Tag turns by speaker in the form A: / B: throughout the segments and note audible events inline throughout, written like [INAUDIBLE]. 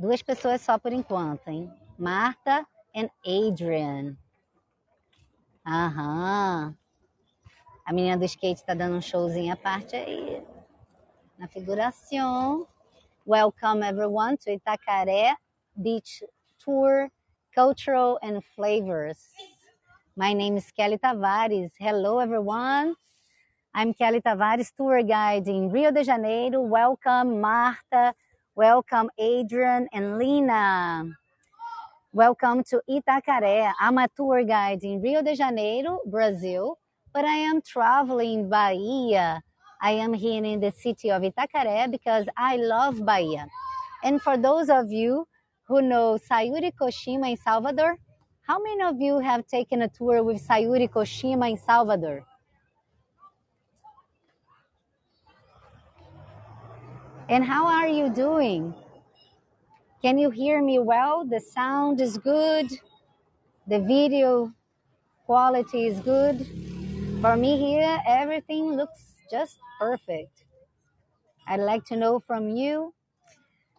A: Duas pessoas só por enquanto, hein? Marta and Adrian. Aham. A menina do skate tá dando um showzinho à parte aí. Na figuração. Welcome everyone to Itacaré Beach Tour Cultural and Flavors. My name is Kelly Tavares. Hello everyone. I'm Kelly Tavares, tour guide in Rio de Janeiro. Welcome Marta. Welcome Adrian and Lina. Welcome to Itacaré. I'm a tour guide in Rio de Janeiro, Brazil, but I am traveling Bahia. I am here in the city of Itacaré because I love Bahia. And for those of you who know Sayuri Koshima in Salvador, how many of you have taken a tour with Sayuri Koshima in Salvador? And how are you doing? Can you hear me well? The sound is good. The video quality is good. For me here, everything looks just perfect. I'd like to know from you.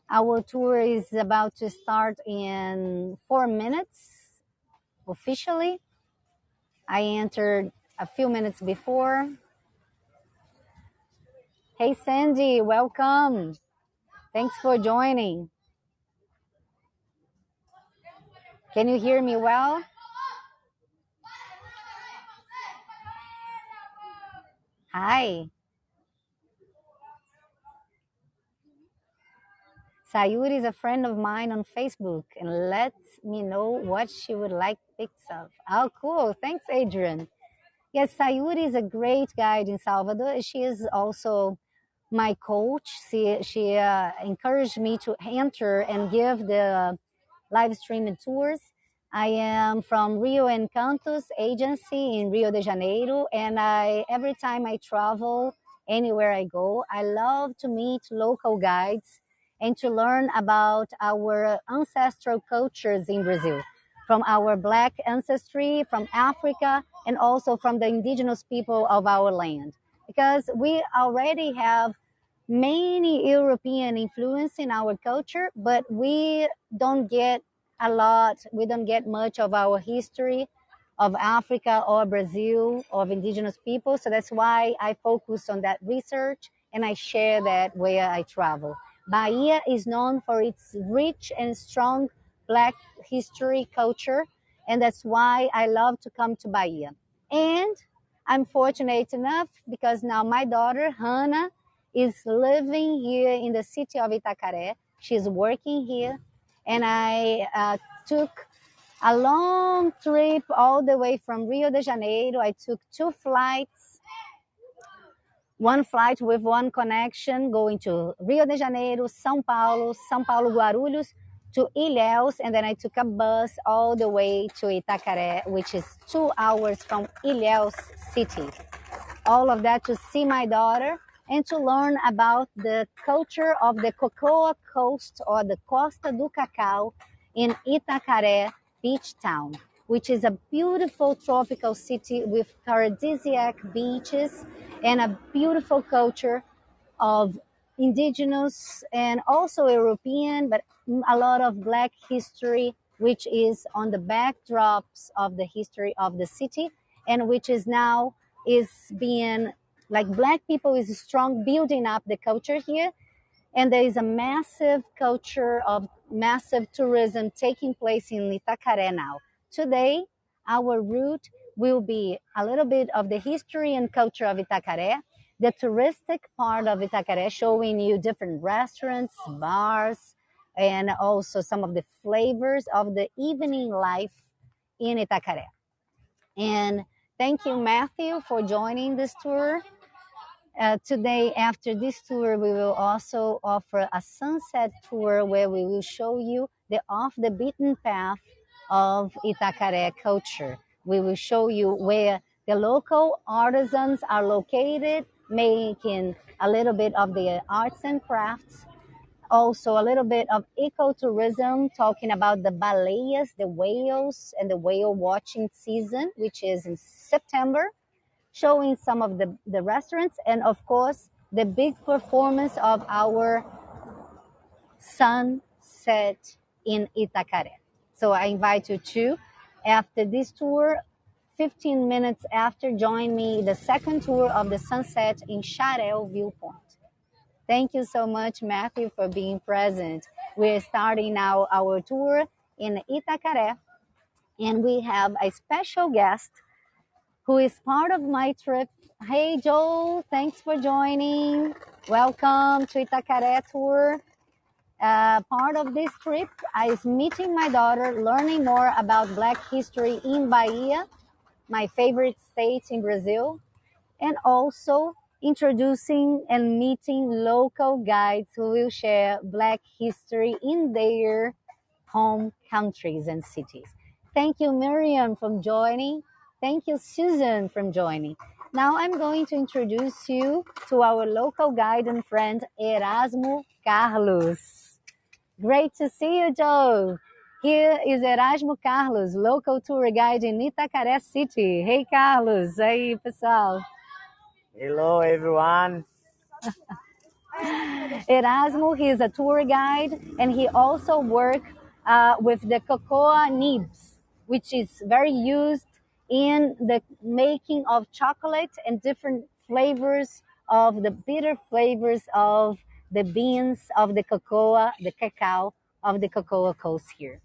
A: Our tour is about to start in four minutes officially. I entered a few minutes before. Hey, Sandy, welcome. Thanks for joining. Can you hear me well? Hi. Sayuri is a friend of mine on Facebook and let me know what she would like pics of. Oh, cool. Thanks, Adrian. Yes, Sayuri is a great guide in Salvador. She is also my coach. She, she uh, encouraged me to enter and give the live streaming tours. I am from Rio Encantos agency in Rio de Janeiro, and I every time I travel anywhere I go, I love to meet local guides and to learn about our ancestral cultures in Brazil, from our black ancestry, from Africa, and also from the indigenous people of our land. Because we already have many European influence in our culture, but we don't get a lot, we don't get much of our history of Africa or Brazil of indigenous people. So that's why I focus on that research and I share that where I travel. Bahia is known for its rich and strong Black history culture, and that's why I love to come to Bahia. And I'm fortunate enough because now my daughter, Hannah, is living here in the city of Itacaré. She's working here and I uh, took a long trip all the way from Rio de Janeiro. I took two flights, one flight with one connection going to Rio de Janeiro, São Paulo, São Paulo, Guarulhos to Ilhéus, and then I took a bus all the way to Itacaré, which is two hours from Ilhéus city. All of that to see my daughter and to learn about the culture of the Cocoa Coast or the Costa do Cacau in Itacaré Beach Town, which is a beautiful tropical city with paradisiac beaches and a beautiful culture of indigenous and also European, but a lot of Black history, which is on the backdrops of the history of the city and which is now is being like black people is strong building up the culture here and there is a massive culture of massive tourism taking place in Itacaré now. Today, our route will be a little bit of the history and culture of Itacaré, the touristic part of Itacaré, showing you different restaurants, bars, and also some of the flavors of the evening life in Itacaré. And thank you, Matthew, for joining this tour. Uh, today, after this tour, we will also offer a sunset tour where we will show you the off the beaten path of Itacaré culture. We will show you where the local artisans are located, making a little bit of the arts and crafts. Also, a little bit of ecotourism, talking about the baleias, the whales, and the whale watching season, which is in September showing some of the, the restaurants and of course the big performance of our sunset in Itacaré. So I invite you to, after this tour, 15 minutes after, join me the second tour of the sunset in Xaréu Viewpoint. Thank you so much, Matthew, for being present. We're starting now our tour in Itacaré, and we have a special guest who is part of my trip. Hey, Joel, thanks for joining. Welcome to Itacaré tour. Uh, part of this trip is meeting my daughter, learning more about Black history in Bahia, my favorite state in Brazil, and also introducing and meeting local guides who will share Black history in their home countries and cities. Thank you, Miriam, for joining. Thank you, Susan, for joining. Now I'm going to introduce you to our local guide and friend, Erasmo Carlos. Great to see you, Joe. Here is Erasmo Carlos, local tour guide in Itacaré City. Hey, Carlos. Aí, pessoal.
B: Hello, everyone. [LAUGHS]
A: Erasmo, he is a tour guide and he also works uh, with the cocoa nibs, which is very used in the making of chocolate and different flavors of the bitter flavors of the beans of the cocoa, the cacao of the cocoa coast here.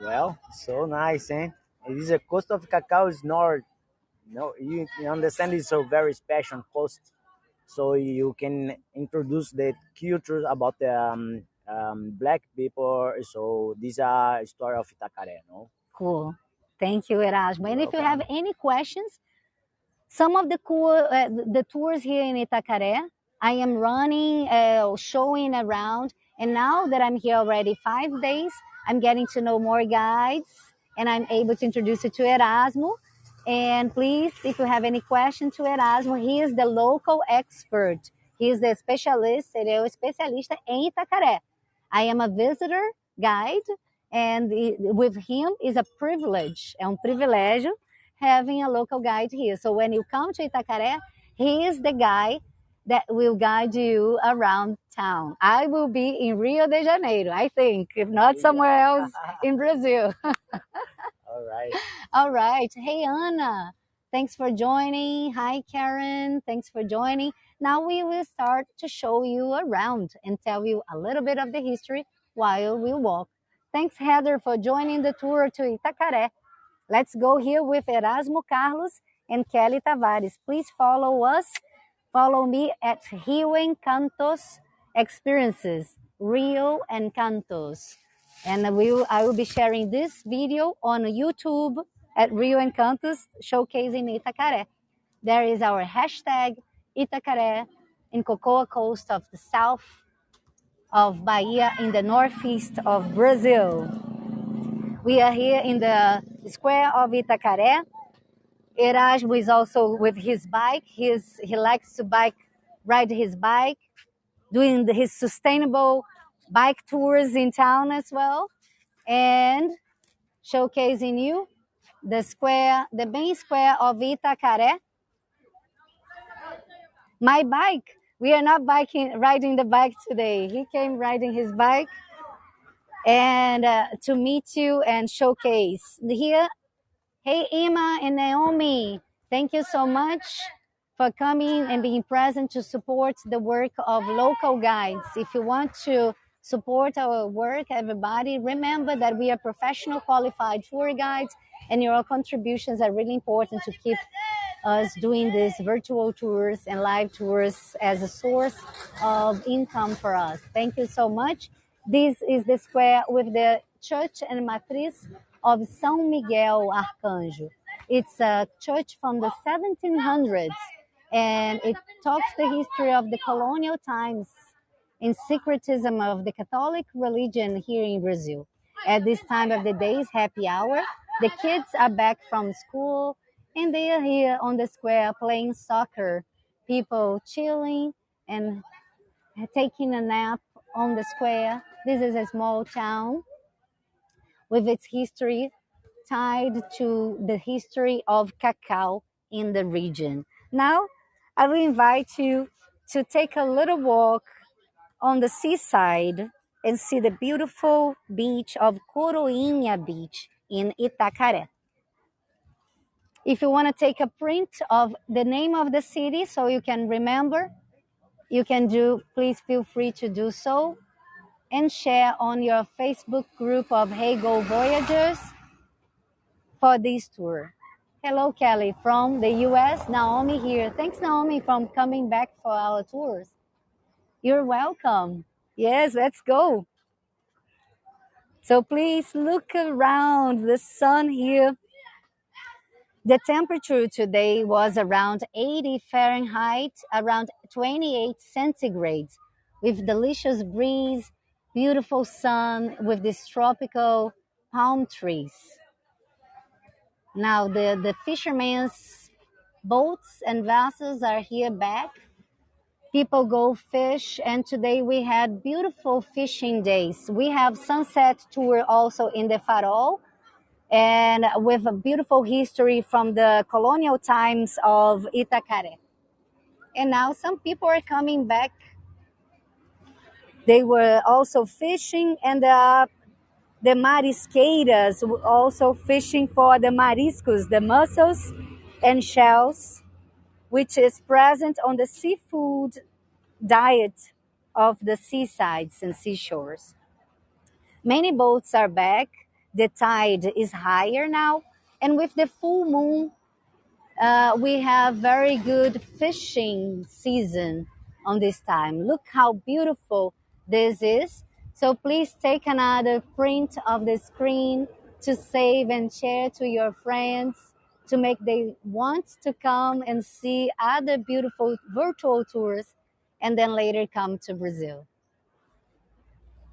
B: Well, so nice, eh? It is a coast of cacao is north. No, you, you understand it's a very special coast, so you can introduce the culture about the um, um, black people. So these are story of Itacaré, no?
A: Cool. Thank you, Erasmo. And if you have any questions, some of the cool uh, the tours here in Itacaré, I am running, uh, showing around, and now that I'm here already five days, I'm getting to know more guides, and I'm able to introduce you to Erasmo. And please, if you have any question to Erasmo, he is the local expert. He is the specialist, ele é o especialista em Itacaré. I am a visitor guide, and with him is a privilege, é um privilégio having a local guide here. So when you come to Itacaré, he is the guy that will guide you around town. I will be in Rio de Janeiro, I think, if not somewhere else in [LAUGHS] Brazil.
B: All right. [LAUGHS]
A: All right. Hey, Anna. Thanks for joining. Hi, Karen. Thanks for joining. Now we will start to show you around and tell you a little bit of the history while we walk. Thanks, Heather, for joining the tour to Itacaré. Let's go here with Erasmo Carlos and Kelly Tavares. Please follow us. Follow me at Rio Encantos Experiences, Rio Encantos. And we will, I will be sharing this video on YouTube at Rio Encantos, showcasing Itacaré. There is our hashtag Itacaré in Cocoa Coast of the South of Bahia in the northeast of Brazil. We are here in the square of Itacaré. Erasmo is also with his bike. He's, he likes to bike, ride his bike, doing his sustainable bike tours in town as well, and showcasing you the square, the main square of Itacaré. My bike we are not biking, riding the bike today. He came riding his bike and uh, to meet you and showcase here. Hey, Emma and Naomi, thank you so much for coming and being present to support the work of local guides. If you want to support our work, everybody, remember that we are professional qualified tour guides and your contributions are really important to keep us doing these virtual tours and live tours as a source of income for us. Thank you so much. This is the square with the church and matriz of São Miguel Arcanjo. It's a church from the 1700s and it talks the history of the colonial times and syncretism of the Catholic religion here in Brazil. At this time of the day is happy hour. The kids are back from school and they are here on the square playing soccer. People chilling and taking a nap on the square. This is a small town with its history tied to the history of cacao in the region. Now, I will invite you to take a little walk on the seaside and see the beautiful beach of Coroinha Beach in Itacaré. If you want to take a print of the name of the city so you can remember, you can do, please feel free to do so and share on your Facebook group of Heygo Voyagers for this tour. Hello, Kelly from the US. Naomi here. Thanks, Naomi, from coming back for our tours. You're welcome. Yes, let's go. So please look around the sun here. The temperature today was around 80 Fahrenheit, around 28 centigrades, with delicious breeze, beautiful sun, with these tropical palm trees. Now the, the fishermen's boats and vessels are here back. People go fish, and today we had beautiful fishing days. We have sunset tour also in the Farol, and with a beautiful history from the colonial times of Itacaré. And now some people are coming back. They were also fishing, and the the marisqueiras also fishing for the mariscos, the mussels and shells, which is present on the seafood diet of the seasides and seashores. Many boats are back. The tide is higher now. And with the full moon, uh, we have very good fishing season on this time. Look how beautiful this is. So please take another print of the screen to save and share to your friends to make they want to come and see other beautiful virtual tours and then later come to Brazil.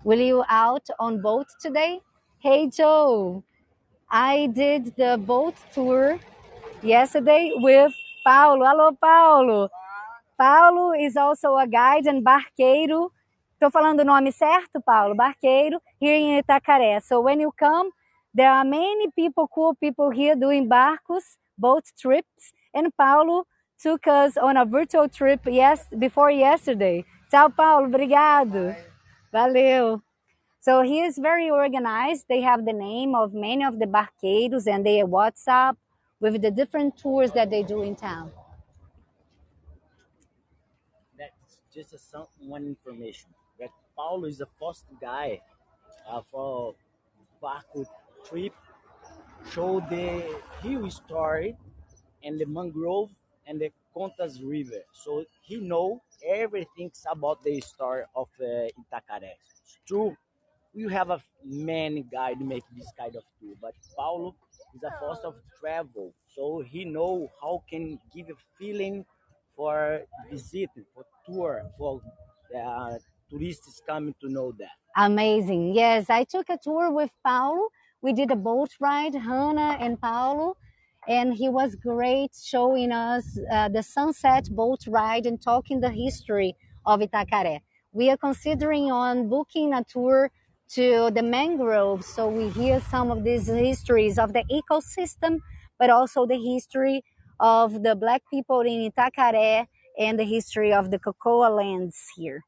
A: Will you out on boat today? Hey Joe, I did the boat tour yesterday with Paulo. Hello Paulo. Paulo is also a guide and barqueiro Estou falando o nome certo, Paulo? Barqueiro, here in Itacaré. So when you come, there are many people, cool people here doing barcos, boat trips, and Paulo took us on a virtual trip yes, before yesterday. Tchau, Paulo. Obrigado. Valeu. So he is very organized. They have the name of many of the barqueiros and their WhatsApp with the different tours that they do in town.
B: That's just a, some, one information. That Paulo is the first guy uh, for Barco trip show the hill story and the mangrove and the Contas River. So he know everything about the story of uh, Itacaré. It's true. We have a many guide make this kind of tour, but Paulo is a force of travel, so he know how can give a feeling for visit, for tour, for uh, tourists coming to know that.
A: Amazing. Yes, I took a tour with Paulo. We did a boat ride, Hannah and Paulo, and he was great showing us uh, the sunset boat ride and talking the history of Itacaré. We are considering on booking a tour to the mangroves so we hear some of these histories of the ecosystem, but also the history of the black people in Itacaré and the history of the cocoa lands here.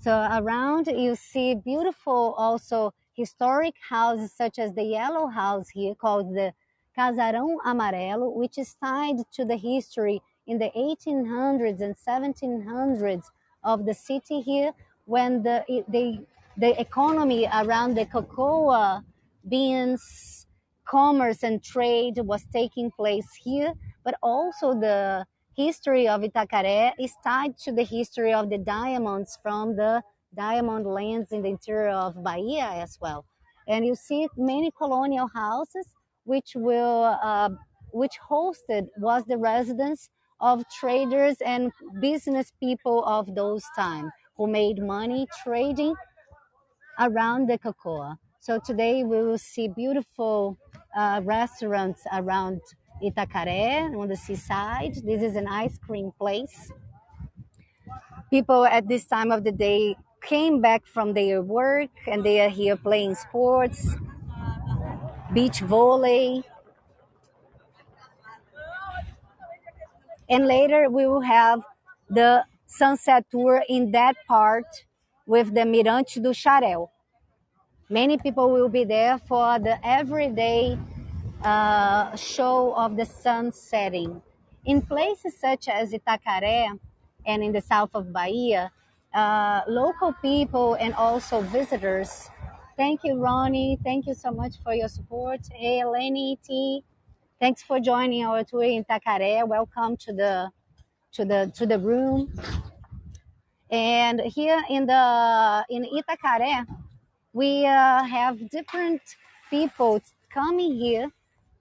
A: So around you see beautiful also historic houses such as the yellow house here called the Casarão Amarelo, which is tied to the history in the 1800s and 1700s of the city here when the, the, the economy around the cocoa beans commerce and trade was taking place here, but also the history of Itacaré is tied to the history of the diamonds from the diamond lands in the interior of Bahia as well. And you see many colonial houses which will uh, which hosted was the residence of traders and business people of those time who made money trading around the cocoa. So today we will see beautiful uh, restaurants around Itacaré on the seaside. This is an ice cream place. People at this time of the day came back from their work and they are here playing sports, beach volley. And later we will have the sunset tour in that part with the Mirante do Xaréu. Many people will be there for the everyday uh, show of the sun setting. In places such as Itacaré and in the south of Bahia, uh, local people and also visitors. Thank you, Ronnie. Thank you so much for your support. Hey, Eleni T. Thanks for joining our tour in Itacaré. Welcome to the to the to the room. And here in the in Itacaré, we uh, have different people coming here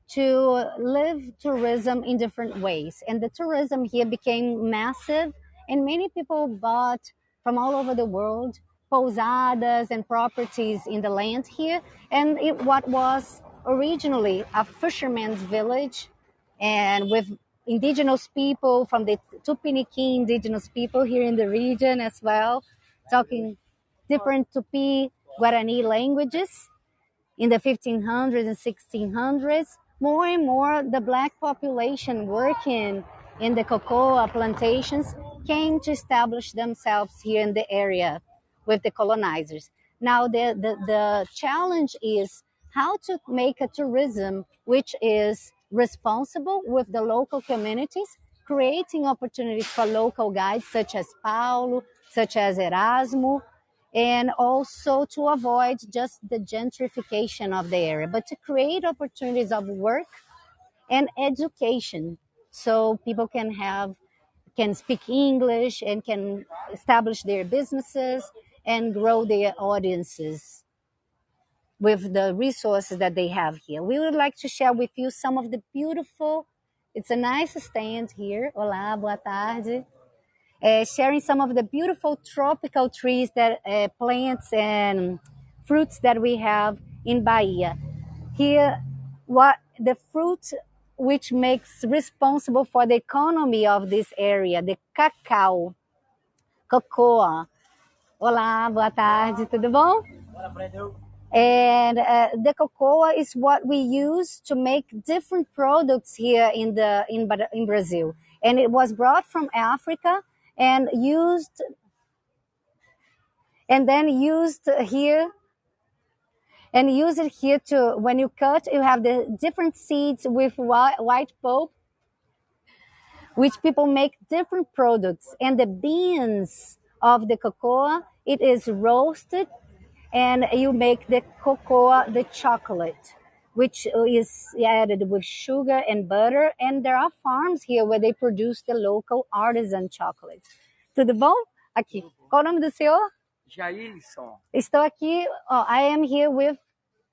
A: to live tourism in different ways. And the tourism here became massive, and many people bought from all over the world posadas and properties in the land here. And it, what was originally a fisherman's village, and with indigenous people from the Tupiniquim indigenous people here in the region as well, talking different Tupi Guarani languages in the 1500s and 1600s. More and more, the black population working in the cocoa plantations came to establish themselves here in the area with the colonizers. Now, the, the, the challenge is how to make a tourism which is responsible with the local communities, creating opportunities for local guides such as Paulo, such as Erasmo, and also to avoid just the gentrification of the area, but to create opportunities of work and education. So people can have can speak English and can establish their businesses and grow their audiences with the resources that they have here. We would like to share with you some of the beautiful, it's a nice stand here. Olá, boa tarde. Uh, sharing some of the beautiful tropical trees that uh, plants and fruits that we have in Bahia. Here, what the fruit which makes responsible for the economy of this area, the cacao, cocoa. Olá, boa tarde, tudo bom? And uh, the cocoa is what we use to make different products here in the in, in Brazil. And it was brought from Africa and used and then used here and use it here to when you cut you have the different seeds with white, white pulp which people make different products and the beans of the cocoa it is roasted and you make the cocoa the chocolate which is added with sugar and butter and there are farms here where they produce the local artisan chocolates tudo bom aqui qual o nome do senhor
C: Jailson.
A: Estou aqui, ó, I am here with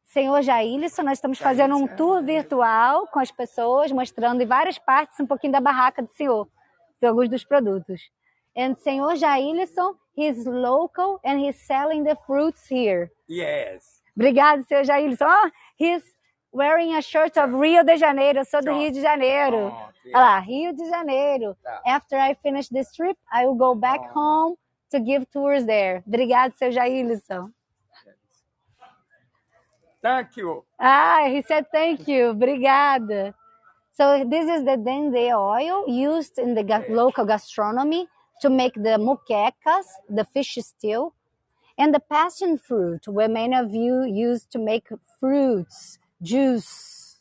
A: senhor Jailson. Nós estamos fazendo um tour virtual com as pessoas, mostrando em várias partes um pouquinho da barraca do senhor, de alguns dos produtos. And senhor Jailson, he's local and he's selling the fruits here.
C: Yes.
A: Obrigado, senhor Jailson. Oh, he's wearing a shirt of Rio de Janeiro. Sou do Rio de Janeiro.
C: Pronto,
A: Olha lá, Rio de Janeiro. After I finish this trip, I will go back
C: Oh.
A: home to give tours there. Obrigado, seu Jailson.
C: Thank you.
A: Ah, he said thank you. Obrigada. So this is the dendê oil used in the ga- local gastronomy to make the moquecas, the fish stew, and the passion fruit, where many of you use to make fruits, juice.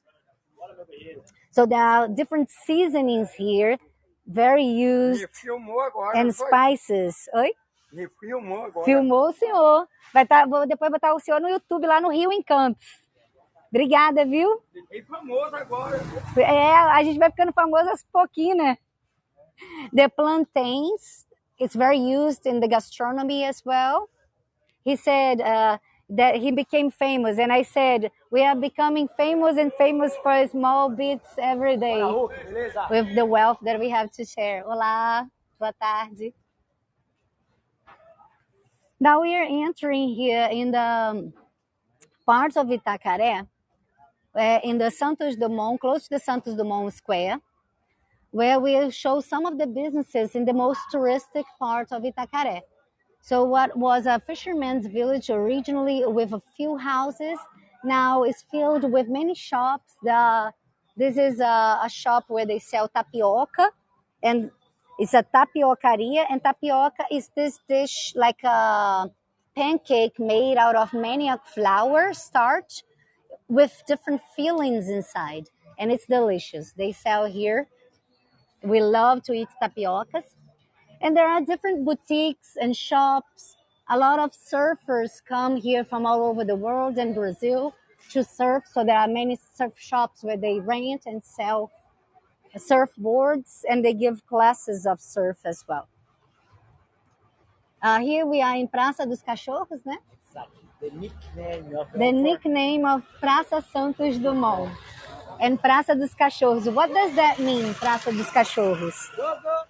A: So there are different seasonings here, very used,
C: Me filmou agora.
A: and spices. Oi?
C: Me filmou agora.
A: Filmou o senhor. Vai tá, vou depois botar o senhor no YouTube lá no Rio Encantos. Obrigada, viu?
C: Fiquei famoso agora.
A: É, a gente vai ficando famoso aos pouquinhos, né? The plantains, it's very used in the gastronomy as well. He said uh, that he became famous, and I said, we are becoming famous and famous for small bits every day with the wealth that we have to share. Olá, boa tarde. Now we are entering here in the um, parts of Itacaré, uh, in the Santos Dumont, close to the Santos Dumont Square, where we show some of the businesses in the most touristic part of Itacaré. So what was a fisherman's village originally with a few houses, now is filled with many shops. The, this is a, a shop where they sell tapioca and It's a tapiocaria, and tapioca is this dish like a pancake made out of manioc flour starch with different fillings inside, and it's delicious. They sell here. We love to eat tapiocas. And there are different boutiques and shops. A lot of surfers come here from all over the world and Brazil to surf. So there are many surf shops where they rent and sell surfboards and they give classes of surf as well. Uh, here we are in Praça dos Cachorros, né?
B: Exactly. The nickname of
A: The nickname of Praça Santos Dumont and Praça dos Cachorros. What does that mean, Praça dos Cachorros?
B: Logo.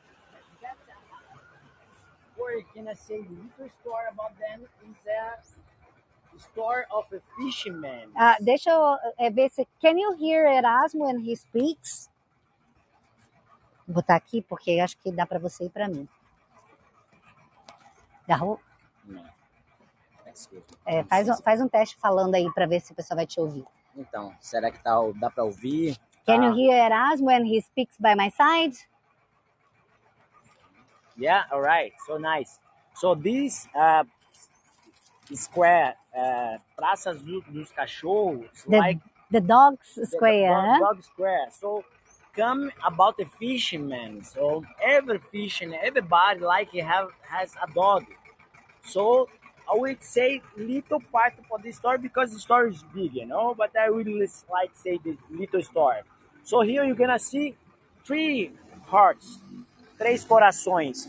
B: Or can I say little story about them is a story of a fisherman.
A: Ah, deixa eu eh, ver se. Can you hear Erasmo when he speaks? Vou botar aqui porque acho que dá para você e para mim. Garrou?
B: Não. Me.
A: É, faz, um, faz um teste falando aí para ver se o pessoal vai te ouvir.
B: Então, será que tá, dá para ouvir?
A: Can
B: Tá.
A: you hear Erasmo when he speaks by my side?
B: Yeah, all right. So nice. So this uh, square, uh, Praça do- dos Cachorros,
A: The,
B: like
A: the dog's
B: the- the
A: square.
B: dog, dog square. So come about the fisherman. So every fisherman, everybody like have has a dog. So I would say little part for this story because the story is big, you know. But I really like say the little story. So here you're gonna see three hearts, três corações.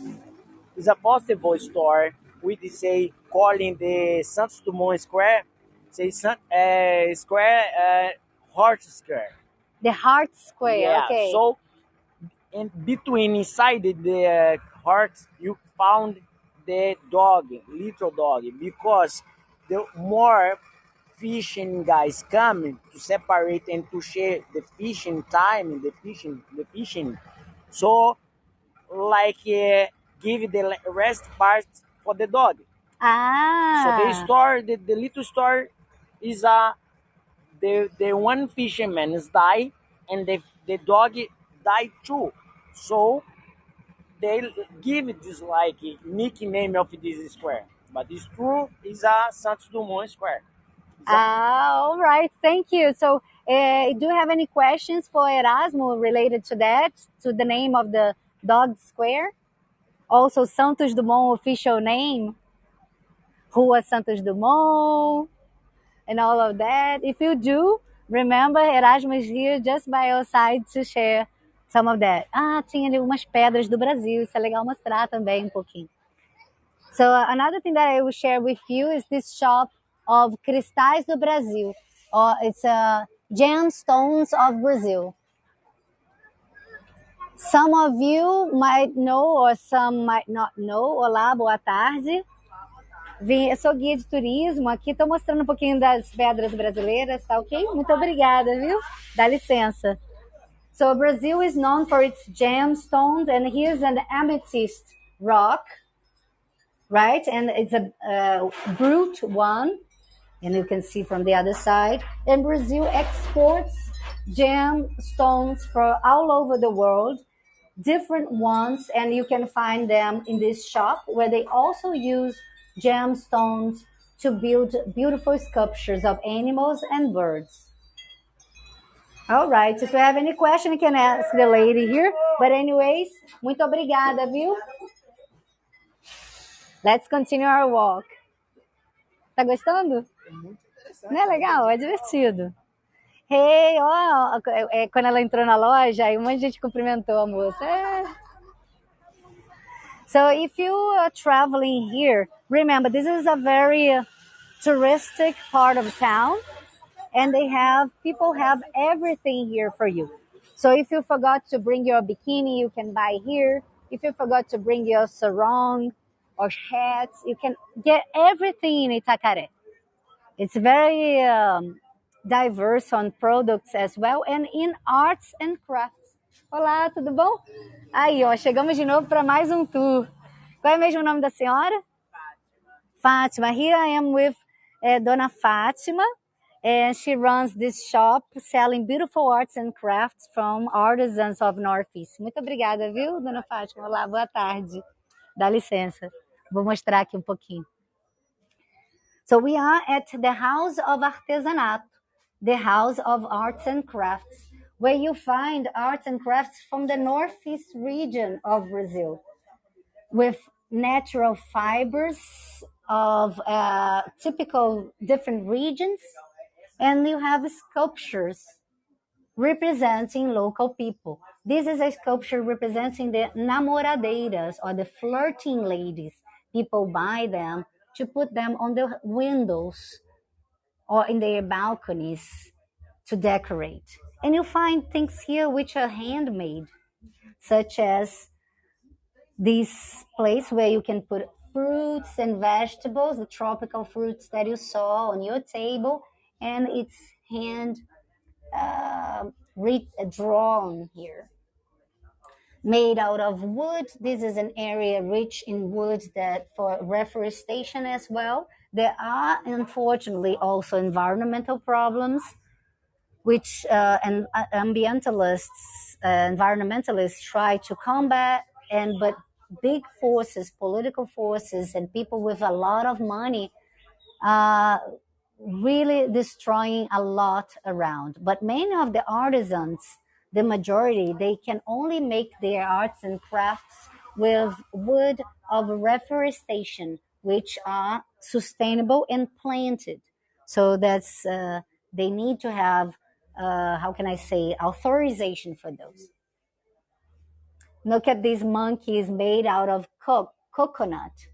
B: It's a possible store with say calling the Santos Dumont Square, say San, uh, Square, uh, Heart Square.
A: The heart square.
B: Yeah.
A: okay.
B: So, in between inside the, the uh, heart, you found the dog, little dog, because the more fishing guys come to separate and to share the fishing time, the fishing, the fishing. So, like, uh, give the rest part for the dog.
A: ah.
B: So the store, the, the little store, is a the the one fisherman is die and the the dog died too. So they give this like nickname of this square, but it's true is a Santos Dumont Square. It's
A: Ah, all right. Thank you. So, uh, do you have any questions for Erasmo related to that, to the name of the dog square? Also, Santos Dumont official name, who Rua Santos Dumont, and all of that. If you do, remember Erasmo is here just by your side to share some of that. Ah, tinha ali umas pedras do Brasil. Isso é legal mostrar também um pouquinho. So another thing that I will share with you is this shop of Cristais do Brasil. Uh, it's uh, gemstones of Brazil. Some of you might know or some might not know. Olá, boa tarde. Vim, eu sou guia de turismo aqui, estou mostrando um pouquinho das pedras brasileiras, tá ok? Muito obrigada, viu? Dá licença. So Brazil is known for its gemstones, and here's an amethyst rock right? And it's a brute one, and you can see from the other side. And Brazil exports gemstones for all over the world, different ones, and you can find them in this shop where they also use gemstones to build beautiful sculptures of animals and birds. All right, if you have any question, you can ask the lady here. But anyways, muito obrigada, viu? Let's continue our walk. Tá gostando? Não é legal? É divertido. Hey, ó, é, quando ela entrou na loja, aí um monte de gente cumprimentou a moça. É. So if you are traveling here, remember this is a very touristic part of town, and they have people have everything here for you. So if you forgot to bring your bikini, you can buy here. If you forgot to bring your sarong or hats, you can get everything in Itacaré. It's very um, diverse on products as well and in arts and crafts. Olá, tudo bom? Aí, ó, chegamos de novo para mais um tour. Qual é mesmo o nome da senhora? Fátima. Here I am with eh, Dona Fátima. And she runs this shop selling beautiful arts and crafts from artisans of Northeast. Muito obrigada, viu, dona Fátima? Olá, boa tarde. Dá licença. Vou mostrar aqui um pouquinho. So we are at the House of Artesanato, the House of Arts and Crafts, where you find arts and crafts from the Northeast region of Brazil with natural fibers of uh, typical different regions, and you have sculptures representing local people. This is a sculpture representing the namoradeiras or the flirting ladies. People buy them to put them on the windows or in their balconies to decorate. And you find things here which are handmade, such as this place where you can put fruits and vegetables, the tropical fruits that you saw on your table, and it's hand uh, drawn here. Made out of wood. This is an area rich in wood that for reforestation as well. There are unfortunately also environmental problems which uh, and uh, ambientalists, uh, environmentalists try to combat, and but big forces, political forces, and people with a lot of money, uh, really destroying a lot around. But many of the artisans, the majority, they can only make their arts and crafts with wood of reforestation, which are sustainable and planted. So that's uh, they need to have uh, how can I say authorization for those. Look at these monkeys made out of co- coconut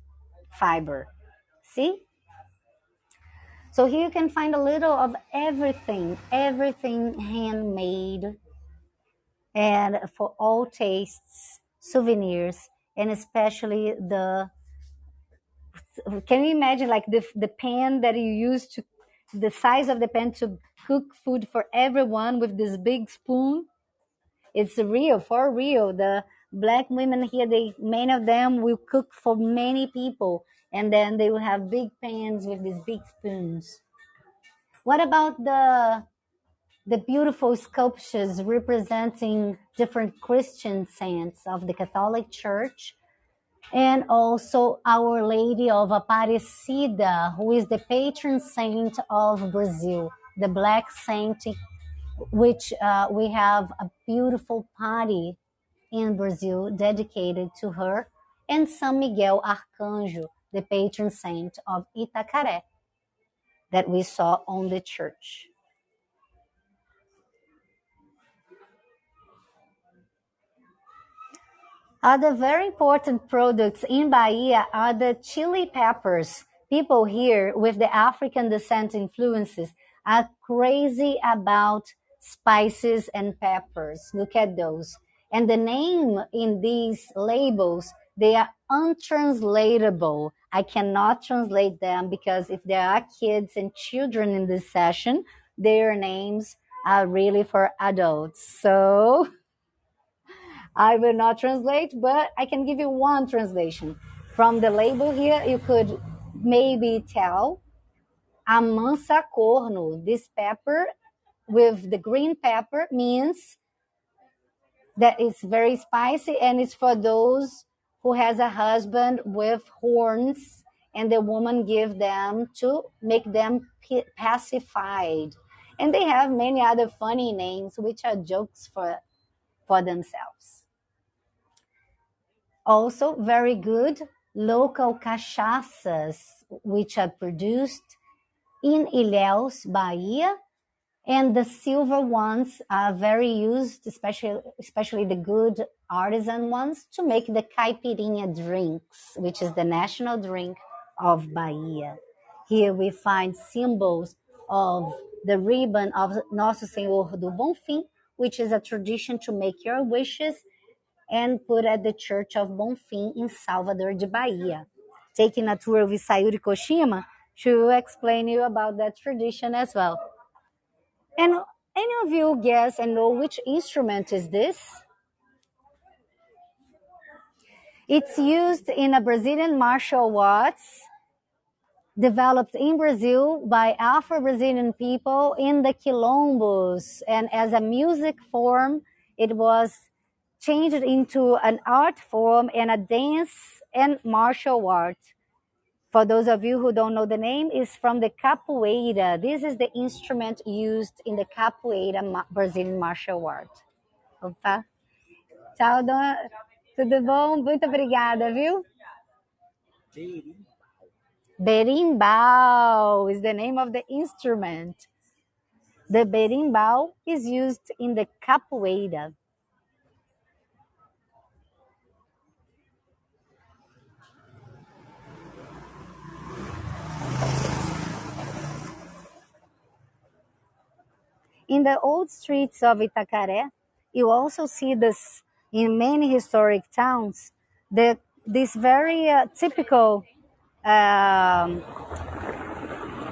A: fiber. See? So here you can find a little of everything, everything handmade and for all tastes, souvenirs, and especially the can you imagine like the the pan that you use to the size of the pan to cook food for everyone with this big spoon? It's real, for real. The black women here, they many of them will cook for many people, and then they will have big pans with these big spoons. What about the the beautiful sculptures representing different Christian saints of the Catholic Church? And also Our Lady of Aparecida, who is the patron saint of Brazil, the black saint which uh, we have a beautiful party in Brazil dedicated to her, and San Miguel Arcanjo, the patron saint of Itacaré, that we saw on the church. Other very important products in Bahia are the chili peppers. People here with the African descent influences are crazy about spices and peppers. Look at those. And the name in these labels, they are untranslatable. I cannot translate them because if there are kids and children in this session, their names are really for adults. So [LAUGHS] I will not translate, but I can give you one translation. From the label here, you could maybe tell amansa corno. This pepper with the green pepper means that it's very spicy and it's for those who has a husband with horns and the woman give them to make them pacified. And they have many other funny names which are jokes for for themselves. Also very good local cachaças which are produced in Ilhéus, Bahia and the silver ones are very used, especially especially the good artisan ones, to make the caipirinha drinks, which is the national drink of Bahia. Here we find symbols of the ribbon of Nosso Senhor do Bonfim, which is a tradition to make your wishes and put at the Church of Bonfim in Salvador de Bahia. Taking a tour with Sayuri Koshima to explain you about that tradition as well. And any of you guess and know which instrument is this? It's used in a Brazilian martial arts developed in Brazil by Afro-Brazilian people in the quilombos. And as a music form, it was changed into an art form and a dance and martial art. For those of you who don't know the name, is from the capoeira. This is the instrument used in the capoeira Brazilian martial art. Opa. Tchau, dona. Tudo bom? Muito obrigada, viu? Berimbau is the name of the instrument. The berimbau is used in the capoeira. In the old streets of Itacaré, you also see this in many historic towns, the, this very uh, typical um,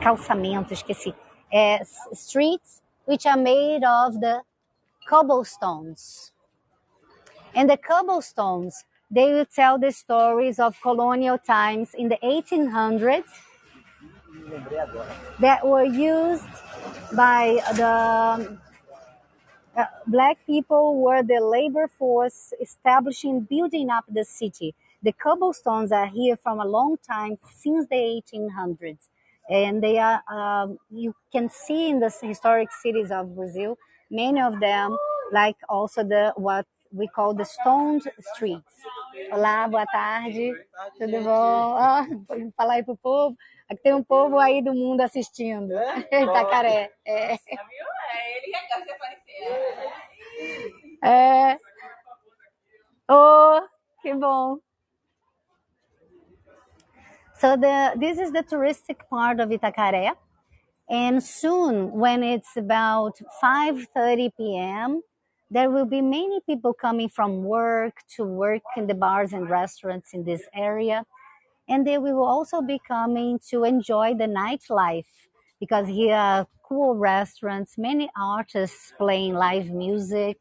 A: calçamento, esqueci, uh, streets which are made of the cobblestones. And the cobblestones, they will tell the stories of colonial times in the 1800s that were used by the uh, black people were the labor force establishing, building up the city. The cobblestones are here from a long time, since the 1800s. And they are, um, you can see in the historic cities of Brazil, many of them, like also the what we call the stoned streets. Olá, boa tarde, tudo bom? [LAUGHS] Ah, falar aí pro povo. Aqui tem um povo aí do mundo assistindo. Itacaré. É. [LAUGHS] É, ele que aparecer. É. Oh, que bom. So the this is the touristic part of Itacaré. And soon, when it's about 5.30 p.m., there will be many people coming from work to work in the bars and restaurants in this area. And they will also be coming to enjoy the nightlife because here are cool restaurants, many artists playing live music,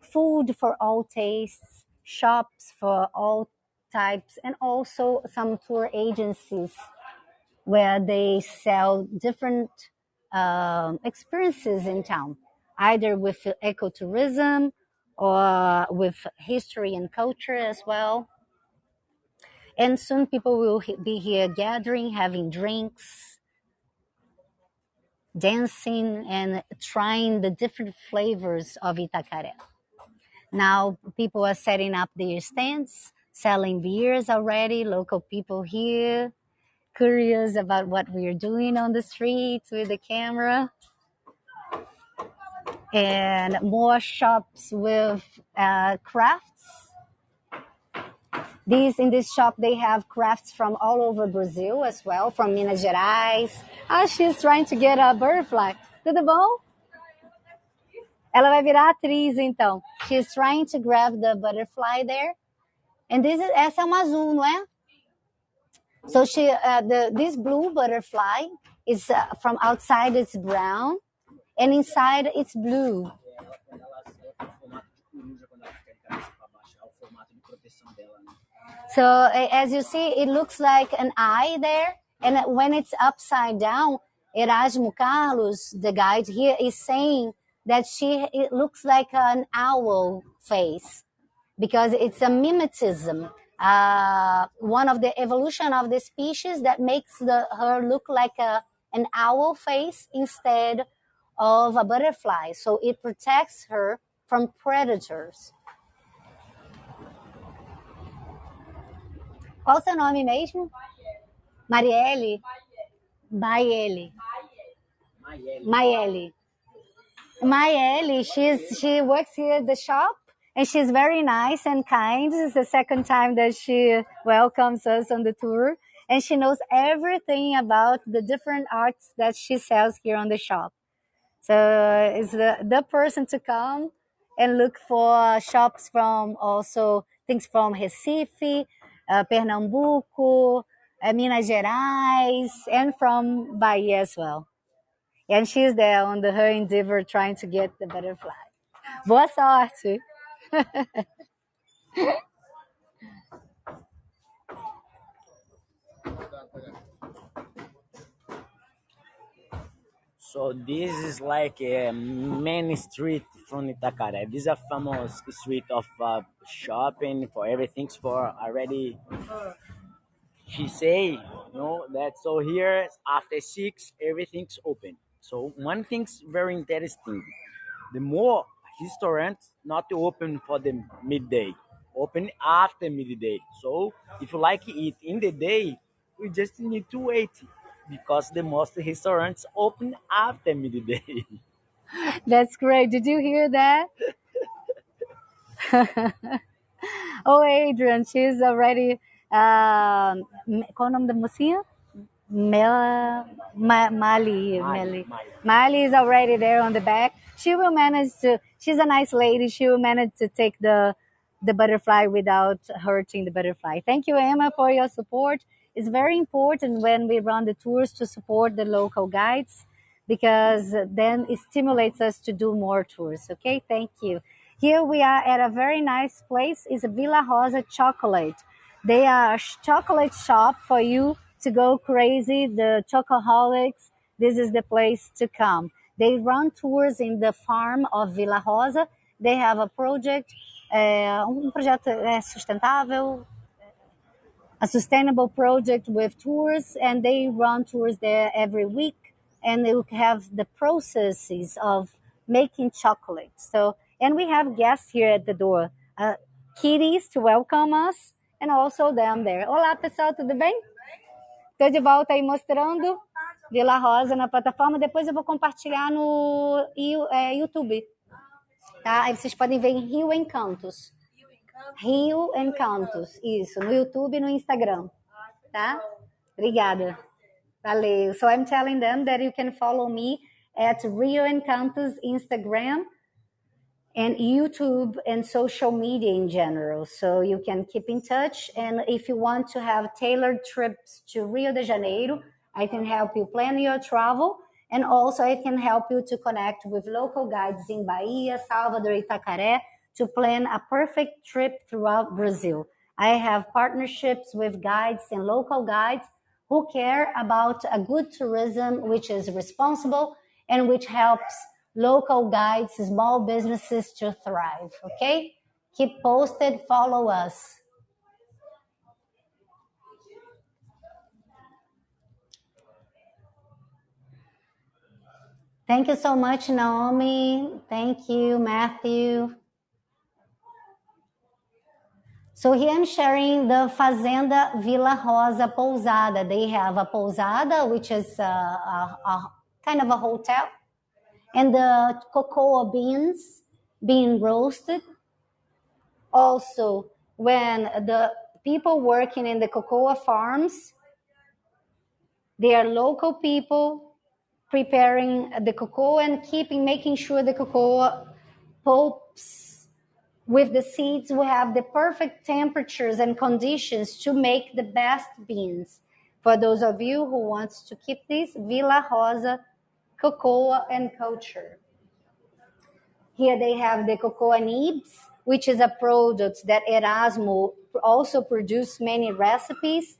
A: food for all tastes, shops for all types, and also some tour agencies where they sell different um, experiences in town, either with ecotourism or with history and culture as well. And soon people will be here gathering, having drinks, dancing, and trying the different flavors of Itacaré. Now people are setting up their stands, selling beers already, local people here, curious about what we're doing on the streets with the camera. And more shops with uh, crafts these in this shop they have crafts from all over Brazil as well, from Minas Gerais. Ah, she's trying to get a butterfly. Tudo bom? Ela vai virar atriz então. She's trying to grab the butterfly there. And this is essa é uma azul, não é? So she uh, the this blue butterfly is uh, from outside it's brown and inside it's blue. So as you see, it looks like an eye there. And when it's upside down, Erasmo Carlos, the guide here, is saying that she it looks like an owl face because it's a mimetism. Uh, one of the evolution of the species that makes the her look like a an owl face instead of a butterfly. So it protects her from predators. Qual o seu nome mesmo? Marielle? Maiele. Maiele. Maiele, she's she works here at the shop and she's very nice and kind. This is the second time that she welcomes us on the tour. And she knows everything about the different arts that she sells here on the shop. So it's the, the person to come and look for shops from also things from Recife, uh, Pernambuco, uh, Minas Gerais, and from Bahia as well. And she's there on the, her endeavor trying to get the butterfly. Boa sorte!
B: so this is like a main street from Itacaré. This is a famous street of uh, shopping for everything for already. She say, you know, that so here after six everything's open. So one thing's very interesting. The more restaurants not open for the midday, open after midday. So if you like eat in the day, we just need to wait because the most restaurants open after midday. [LAUGHS] [LAUGHS]
A: That's great. Did you hear that? [LAUGHS] oh, Adrian, she's already. Um, qual o nome da mocinha? Mel, Ma, Mali, Mali.
B: Mali.
A: Mali is already there on the back. She will manage to. She's a nice lady. She will manage to take the the butterfly without hurting the butterfly. Thank you, Emma, for your support. It's very important when we run the tours to support the local guides because then it stimulates us to do more tours. Okay, thank you. Here we are at a very nice place. It's Villa Rosa Chocolate. They are a chocolate shop for you to go crazy. The chocoholics. This is the place to come. They run tours in the farm of Villa Rosa. They have a project, eh, um projeto eh, sustentável, a sustainable project with tours and they run tours there every week and they have the processes of making chocolate. So and we have guests here at the door. Uh, kitties to welcome us and also them there. Olá pessoal tudo bem? Estou de volta aí mostrando Vila Rosa na plataforma. Depois eu vou compartilhar no é, YouTube tá? Aí vocês podem ver em Rio Encantos. Rio Encantos, isso, no YouTube e no Instagram, tá? Obrigada. Valeu. So I'm telling them that you can follow me at Rio Encantos Instagram and YouTube and social media in general. So you can keep in touch. And if you want to have tailored trips to Rio de Janeiro, I can help you plan your travel. And also I can help you to connect with local guides in Bahia, Salvador, Itacaré to plan a perfect trip throughout Brazil. I have partnerships with guides and local guides who care about a good tourism which is responsible and which helps local guides, small businesses to thrive. Okay? Keep posted, follow us. Thank you so much, Naomi. Thank you, Matthew. So here I'm sharing the Fazenda Villa Rosa Pousada. They have a pousada, which is a, a, a kind of a hotel, and the cocoa beans being roasted. Also, when the people working in the cocoa farms, they are local people preparing the cocoa and keeping, making sure the cocoa pulps with the seeds we have the perfect temperatures and conditions to make the best beans. For those of you who wants to keep this, Villa Rosa cocoa and culture. Here they have the cocoa nibs, which is a product that Erasmo also produced many recipes.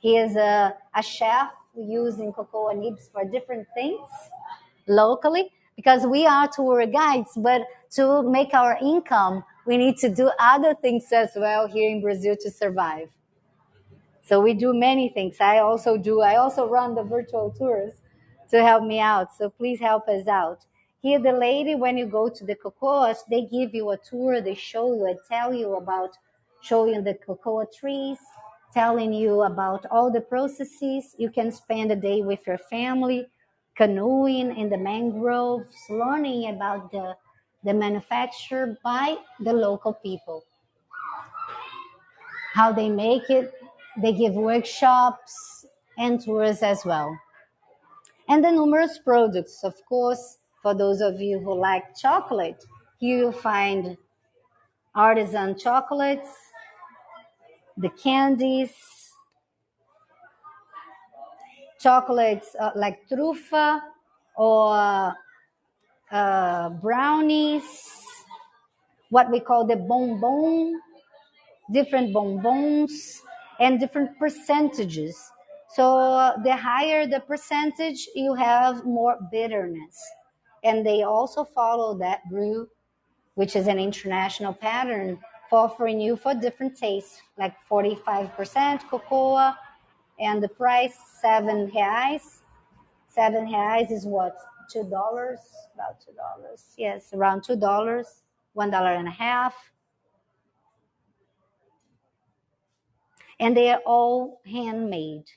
A: He is a, a chef using cocoa nibs for different things locally because we are tour guides, but to make our income, we need to do other things as well here in Brazil to survive. So we do many things. I also do, I also run the virtual tours to help me out. So please help us out. Here, the lady, when you go to the cocoa, they give you a tour, they show you and tell you about showing the cocoa trees, telling you about all the processes. You can spend a day with your family, canoeing in the mangroves, learning about the, the manufacture by the local people how they make it. They give workshops and tours as well. And the numerous products, of course, for those of you who like chocolate, here you'll find artisan chocolates, the candies, chocolates uh, like trufa or uh, brownies, what we call the bonbon, different bonbons, and different percentages. So the higher the percentage, you have more bitterness. And they also follow that brew, which is an international pattern for offering you for different tastes, like 45% cocoa, and the price seven reais. Seven reais is what? Two dollars? About two dollars. Yes, around two dollars, one dollar and a half. And they are all handmade,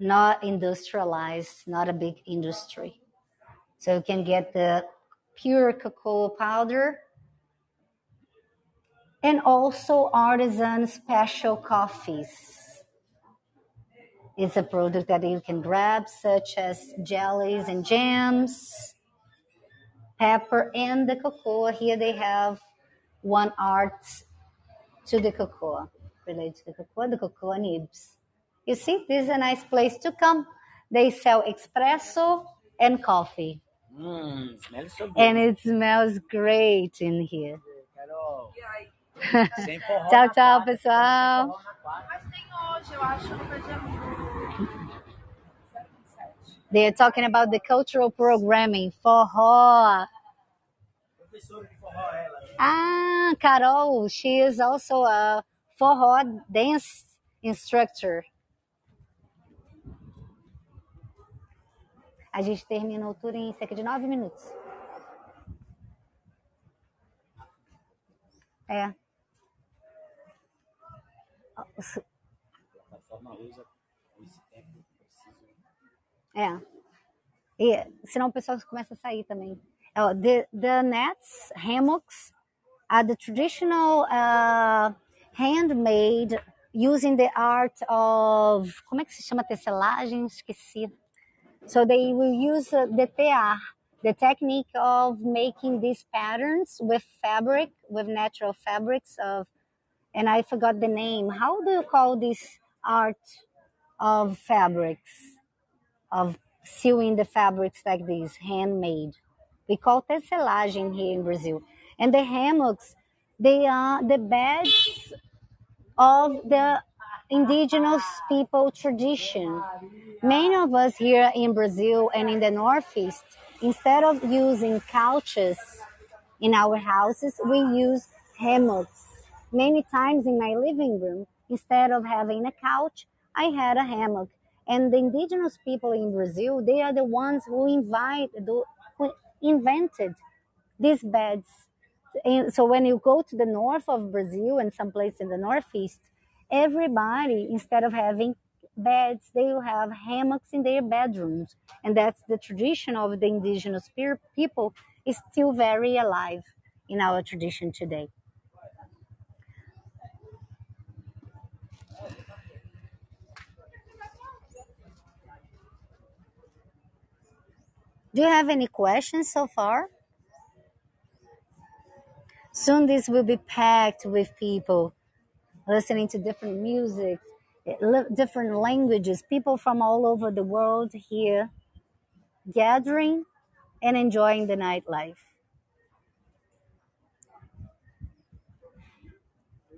A: not industrialized, not a big industry. So you can get the pure cocoa powder and also artisan special coffees. It's a product that you can grab, such as jellies and jams, pepper, and the cocoa. Here they have one art to the cocoa, related to the cocoa, the cocoa nibs. You see, this is a nice place to come. They sell espresso and coffee,
B: Mmm, smells so good.
A: and it smells great in here.
B: Carol, sem forró
A: Tchau, tchau, pessoal.
B: sem forró na quadra.
D: Mas tem hoje, eu acho, no 07.
A: They're talking about the cultural programming, forró. Ah, Carol, she is also a forró dance instructor. A gente terminou tudo em cerca de nove minutos. É.
B: A plataforma.
A: É. E senão o pessoal começa a sair também. Oh, the, the nets, hammocks, are the traditional uh, handmade using the art of. Como é que se chama tecelagem? Esqueci. So they will use the tear, the technique of making these patterns with fabric, with natural fabrics of, and I forgot the name. How do you call this art of fabrics? Of sewing the fabrics like this, handmade. We call tecelagem here in Brazil. And the hammocks, they are the beds of the indigenous people tradition. Many of us here in Brazil and in the Northeast, instead of using couches in our houses, we use hammocks. Many times in my living room, instead of having a couch, I had a hammock. And the indigenous people in Brazil, they are the ones who invite, who invented these beds. And so when you go to the north of Brazil and someplace in the northeast, everybody, instead of having beds, they will have hammocks in their bedrooms. And that's the tradition of the indigenous pe- people is still very alive in our tradition today. Do you have any questions so far? Soon this will be packed with people listening to different music, different languages, people from all over the world here gathering and enjoying the nightlife.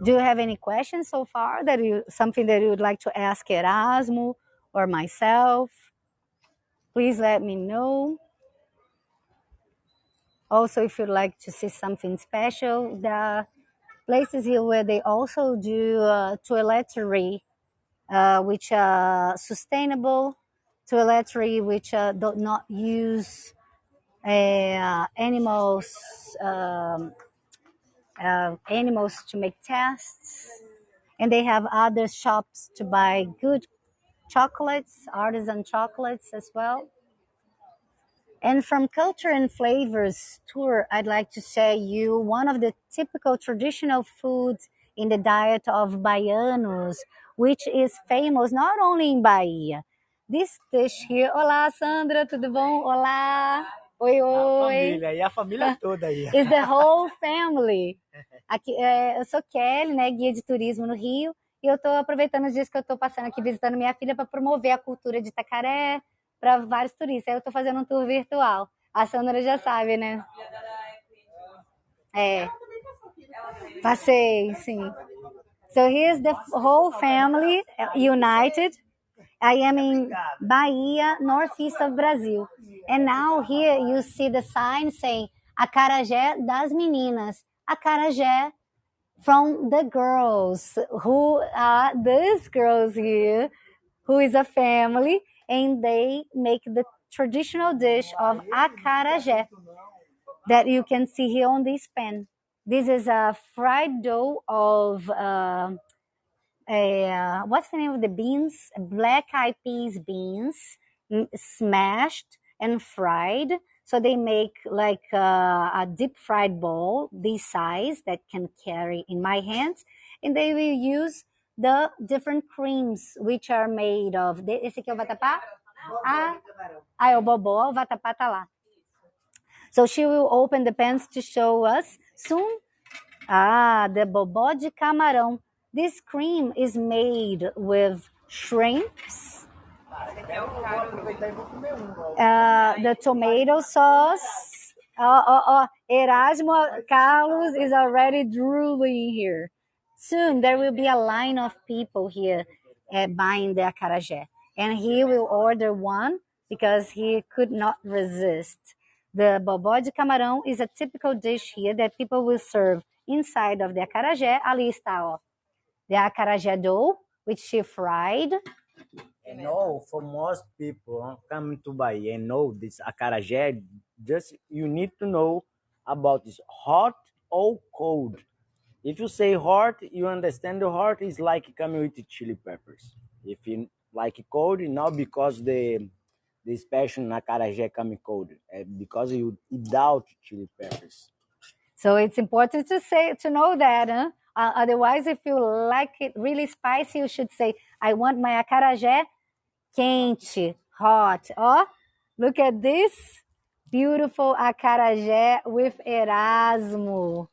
A: Do you have any questions so far that you something that you would like to ask Erasmo or myself? Please let me know. Also, if you'd like to see something special, are places here where they also do uh, toiletry, uh, which are sustainable toiletry, which uh, do not use uh, animals um, uh, animals to make tests, and they have other shops to buy good chocolates, artisan chocolates as well. And from Culture and Flavors tour, I'd like to share you one of the typical traditional foods in the diet of baianos, which is famous not only in Bahia. This dish here, olá Sandra, tudo bom? Olá, oi
B: A
A: oi.
B: família, e a família [LAUGHS] toda aí.
A: Is the whole family. [LAUGHS] Aqui, é, eu sou Kelly, né, guia de turismo no Rio, e eu estou aproveitando os dias que eu estou passando aqui visitando minha filha para promover a cultura de Itacaré para vários turistas. Aí eu estou fazendo um tour virtual. A Sandra já sabe, né? É. Passei, sim. So here's the whole family uh, united, I am in Bahia, northeast of Brazil. And now here you see the sign saying Acarajé das Meninas. Acarajé from the girls who are these girls here, who is a family, and they make the traditional dish of acarajé that you can see here on this pan. This is a fried dough of uh, a, uh, what's the name of the beans? Black eyed peas beans, smashed and fried. So they make like uh, a deep fried ball this size that can carry in my hands, and they will use the different creams which are made of. Esse aqui é o vatapá? Ah, ah, é o bobó, o vatapá tá lá. So she will open the pans to show us soon. Ah, the bobó de camarão. This cream is made with shrimps, uh, the tomato sauce. Oh, oh, oh. Erasmo Carlos is already drooling here. Soon there will be a line of people here uh, buying the acarajé. And he will order one because he could not resist. The bobó de camarão is a typical dish here that people will serve inside of the acarajé. Ali está, ó. The acarajé dough, which she fried.
B: And know for most people coming to Bahia and know this acarajé, just you need to know about this hot or cold. If you say hot, you understand the hot is like coming with chili peppers. If you like cold, now because the the special acarajé coming cold, because you without chili peppers.
A: So it's important to say to know that. Huh? Uh, otherwise, if you like it really spicy, you should say, "I want my acarajé quente, hot." Oh, look at this beautiful acarajé with Erasmo.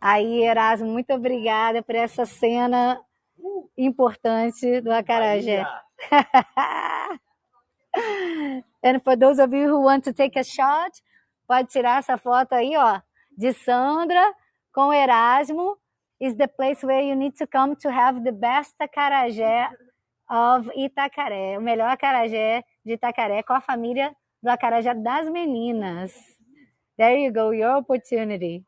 A: Aí, Erasmo, muito obrigada por essa cena importante do acarajé. [LAUGHS] And for those of you who want to take a shot, pode tirar essa foto aí, ó, de Sandra com Erasmo. Is the place where you need to come to have the best acarajé of Itacaré. O melhor acarajé de Itacaré com a família do acarajé das meninas. There you go, your opportunity.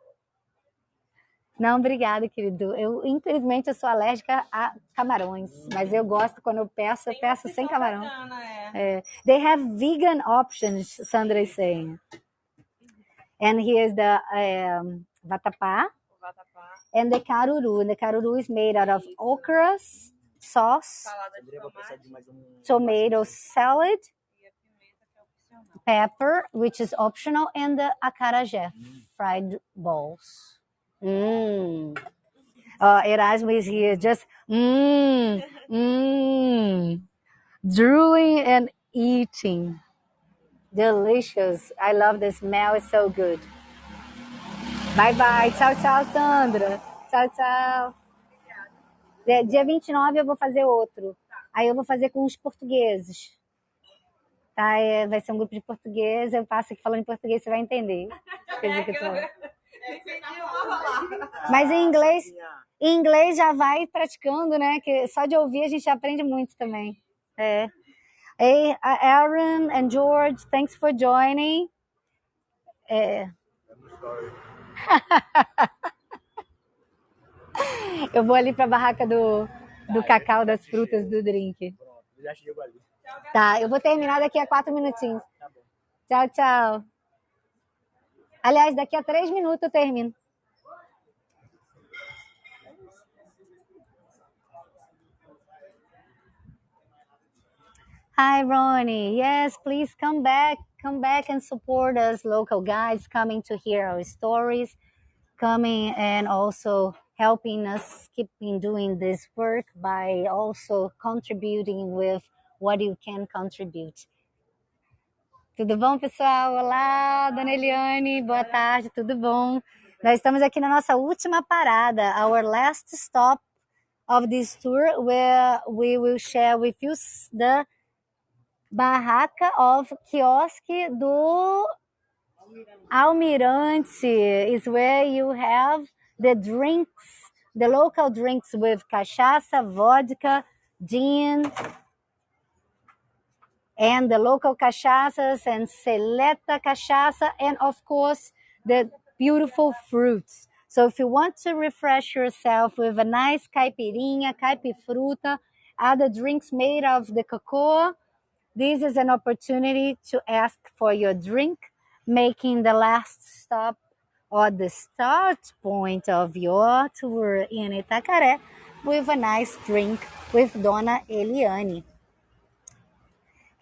A: Não, obrigada, querido. Eu, infelizmente, eu sou alérgica a camarões, mas eu gosto quando eu peço, eu peço sem camarão.
D: Bacana, é.
A: É. They have vegan options, Sandra is saying. And here's the um, vatapá
D: O vatapá,
A: and the caruru. And the caruru is made out of okra sauce, tomato salad,
D: é opcional.
A: pepper, which is optional, and the acarajé fried balls. Mmm. Uh, Erasmo is here just mmm, mmm, drooling and eating. Delicious. I love the smell. It's so good. Bye bye. Tchau, tchau, Sandra. Tchau, tchau. É, Dia 29 eu vou fazer outro. Aí eu vou fazer com os portugueses. Tá? É, vai ser um grupo de português. Eu passo aqui falando em português, você vai entender. Coisa [LAUGHS] que eu tô- Mas em inglês, em inglês já vai praticando, né? Que só de ouvir a gente aprende muito também. É. Hey, Aaron and George, thanks for joining. É. [LAUGHS] Eu vou ali para a barraca do, do cacau, das frutas, do drink.
B: Pronto, já chegou ali.
A: Tá, eu vou terminar daqui a quatro minutinhos. Tchau, tchau. Aliás, daqui a três minutos eu termino. Hi, Ronnie. Yes, please come back. Come back and support us, local guys coming to hear our stories, coming and also helping us keeping doing this work by also contributing with what you can contribute. Tudo bom, pessoal? Olá, dona Eliane, boa tarde, tudo bom? Nós estamos aqui na nossa última parada, our last stop of this tour, where we will share with you the barraca of quiosque do Almirante is where you have the drinks, the local drinks with cachaça, vodka, gin, and the local cachaças and seleta cachaça, and of course, the beautiful fruits. So if you want to refresh yourself with a nice caipirinha, caipifruta, other drinks made of the cocoa, this is an opportunity to ask for your drink, making the last stop or the start point of your tour in Itacaré with a nice drink with Dona Eliane.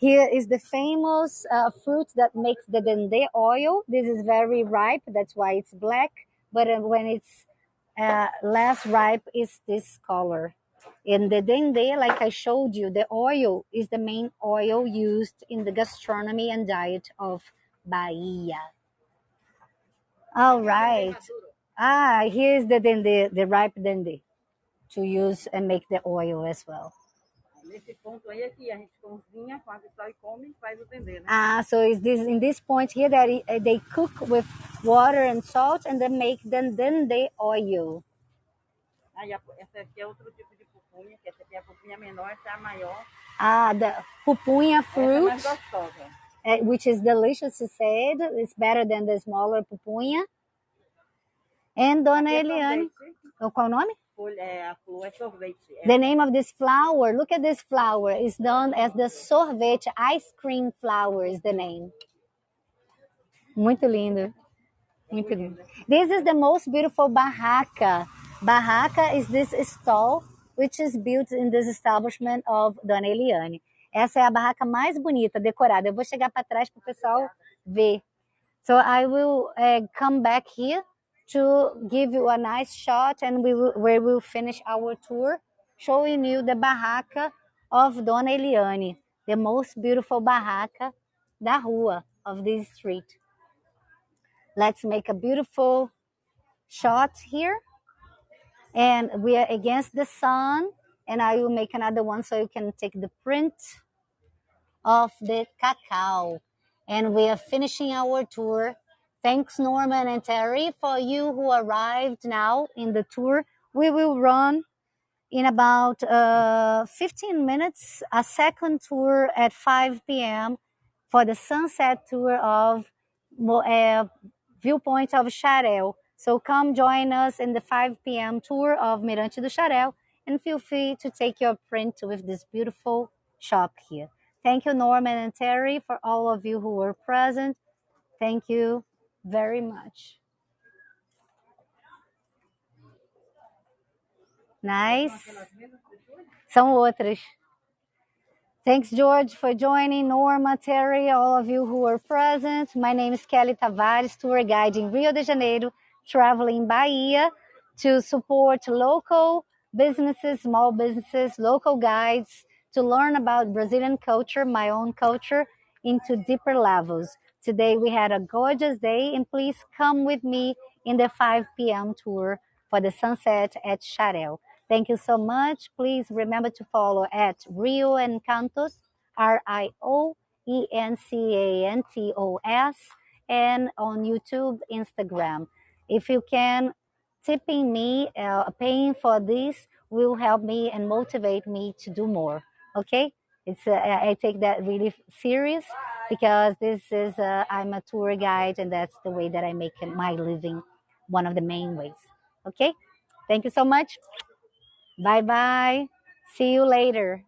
A: Here is the famous uh, fruit that makes the dendê oil. This is very ripe, that's why it's black. But uh, when it's uh, less ripe, is this color. In the dendê, like I showed you, the oil is the main oil used in the gastronomy and diet of Bahia. All right. Ah, here's the dendê, the ripe dendê to use and make the oil as well.
D: Nesse ponto aí é que a gente cozinha com água e sal e come e faz o dendê, né?
A: Ah, so is this in this point here that they cook with water and salt and then make then then they oil.
D: Aí a- essa aqui é outro tipo de pupunha, que essa aqui é a pupunha menor, essa é a maior.
A: Ah, the pupunha
D: Essa é mais
A: fruit,
D: gostosa.
A: uh, which is delicious to say. it. It's better than the smaller pupunha. And Dona
D: é
A: Eliane, oh, qual o nome?
D: Folha, é, a flor é sorvete. É,
A: The name of this flower, look at this flower, is known as the sorvete ice cream flower is the name. Muito lindo. Muito lindo. This is the most beautiful barraca. Barraca is this stall which is built in this establishment of Dona Eliane. Essa é a barraca mais bonita, decorada. Eu vou chegar para trás para o pessoal ver. So I will uh, come back here to give you a nice shot and we will, where we'll finish our tour showing you the barraca of Dona Eliane, the most beautiful barraca da rua of this street. Let's make a beautiful shot here. And we are against the sun and I will make another one so you can take the print of the cacao. And we are finishing our tour. Thanks, Norman and Terry, for you who arrived now in the tour. We will run in about uh, 15 minutes a second tour at 5 p.m. for the sunset tour of uh, Viewpoint of Xaréu. So come join us in the 5 p.m. tour of Mirante do Xaréu and feel free to take your print with this beautiful shop here. Thank you, Norman and Terry, for all of you who were present. Thank you very much. Nice. São outras. Thanks, George, for joining. Norma, Terry, all of you who were present. My name is Kelly Tavares, tour guide in Rio de Janeiro, traveling Bahia to support local businesses, small businesses, local guides to learn about Brazilian culture, my own culture, into deeper levels. Today we had a gorgeous day, and please come with me in the 5 p.m. tour for the sunset at Xaréu. Thank you so much. Please remember to follow at Rio Encantos, R I O E N C A N T O S, and on YouTube, Instagram. If you can, tipping me, uh, paying for this will help me and motivate me to do more. Okay? It's uh, I take that really serious because this is uh, I'm a tour guide and that's the way that I make my living, one of the main ways. Okay? Thank you so much. Bye bye. See you later.